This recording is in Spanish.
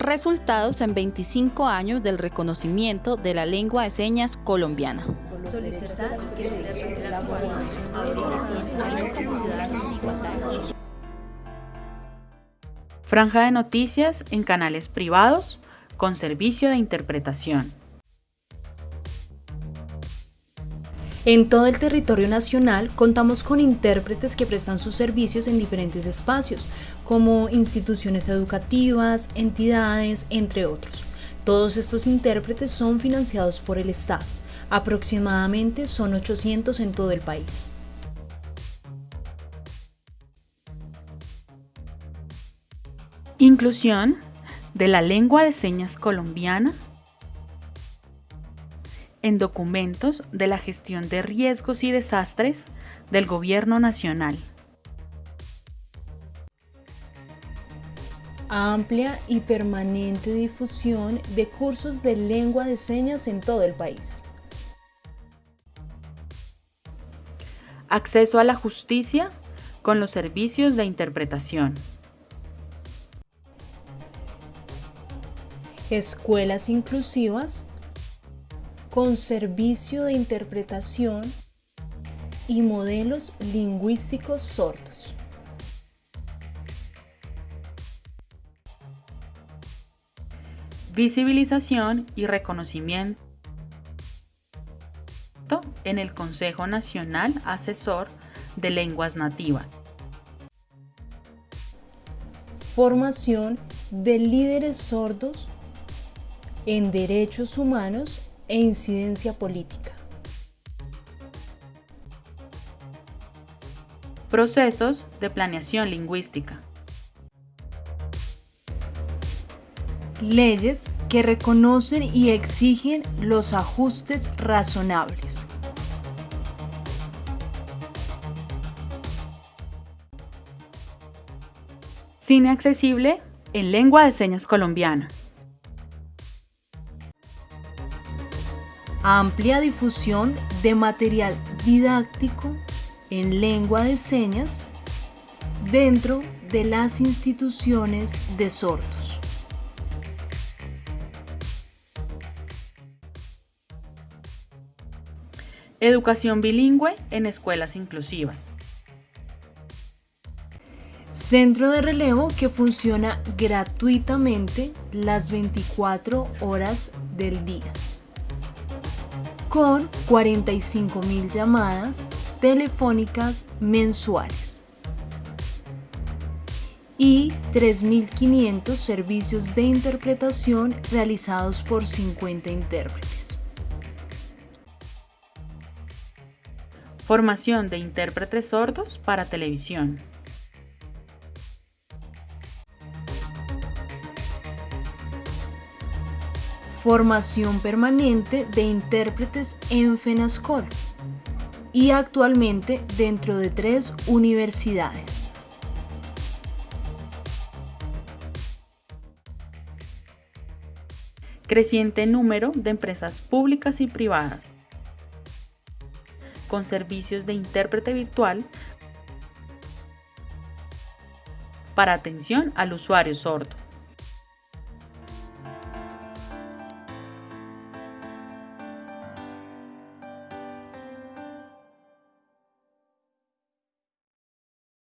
Resultados en 25 años del reconocimiento de la lengua de señas colombiana. Franja de noticias en canales privados con servicio de interpretación. En todo el territorio nacional contamos con intérpretes que prestan sus servicios en diferentes espacios, como instituciones educativas, entidades, entre otros. Todos estos intérpretes son financiados por el Estado. Aproximadamente son 800 en todo el país. Inclusión de la lengua de señas colombiana en documentos de la gestión de riesgos y desastres del Gobierno Nacional. Amplia y permanente difusión de cursos de lengua de señas en todo el país. Acceso a la justicia con los servicios de interpretación. Escuelas inclusivas con servicio de interpretación y modelos lingüísticos sordos. Visibilización y reconocimiento en el Consejo Nacional Asesor de Lenguas Nativas. Formación de líderes sordos en derechos humanos e incidencia política. Procesos de planeación lingüística. Leyes que reconocen y exigen los ajustes razonables. Cine accesible en lengua de señas colombiana. Amplia difusión de material didáctico en lengua de señas dentro de las instituciones de sordos. Educación bilingüe en escuelas inclusivas. Centro de relevo que funciona gratuitamente las 24 horas del día con 45.000 llamadas telefónicas mensuales y 3.500 servicios de interpretación realizados por 50 intérpretes. Formación de intérpretes sordos para televisión. Formación permanente de intérpretes en FENASCOL y actualmente dentro de tres universidades. Creciente número de empresas públicas y privadas con servicios de intérprete virtual para atención al usuario sordo.